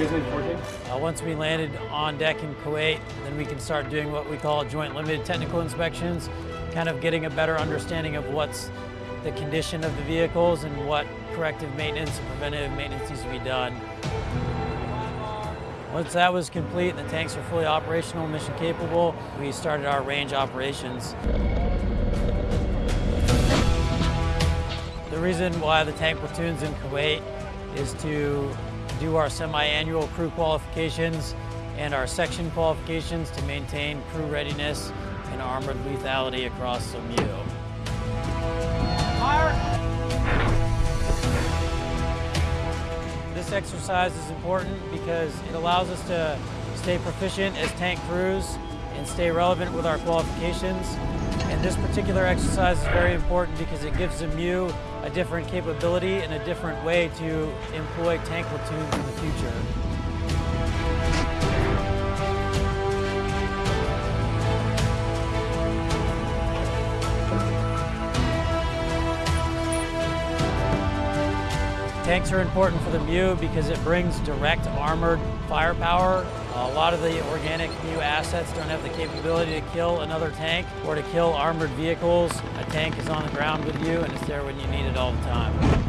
Guys need four tanks? Uh, once we landed on deck in Kuwait, then we can start doing what we call joint limited technical inspections, kind of getting a better understanding of what's the condition of the vehicles and what corrective maintenance and preventative maintenance needs to be done. Once that was complete and the tanks were fully operational, mission capable, we started our range operations. The reason why the tank platoon's in Kuwait is to do our semi-annual crew qualifications and our section qualifications to maintain crew readiness and armored lethality across the SOMU. This exercise is important because it allows us to stay proficient as tank crews and stay relevant with our qualifications. And this particular exercise is very important because it gives the MEU a different capability and a different way to employ tank platoons in the future. Tanks are important for the MEU because it brings direct armored firepower. A lot of the organic MEU assets don't have the capability to kill another tank or to kill armored vehicles. A tank is on the ground with you and it's there when you need it all the time.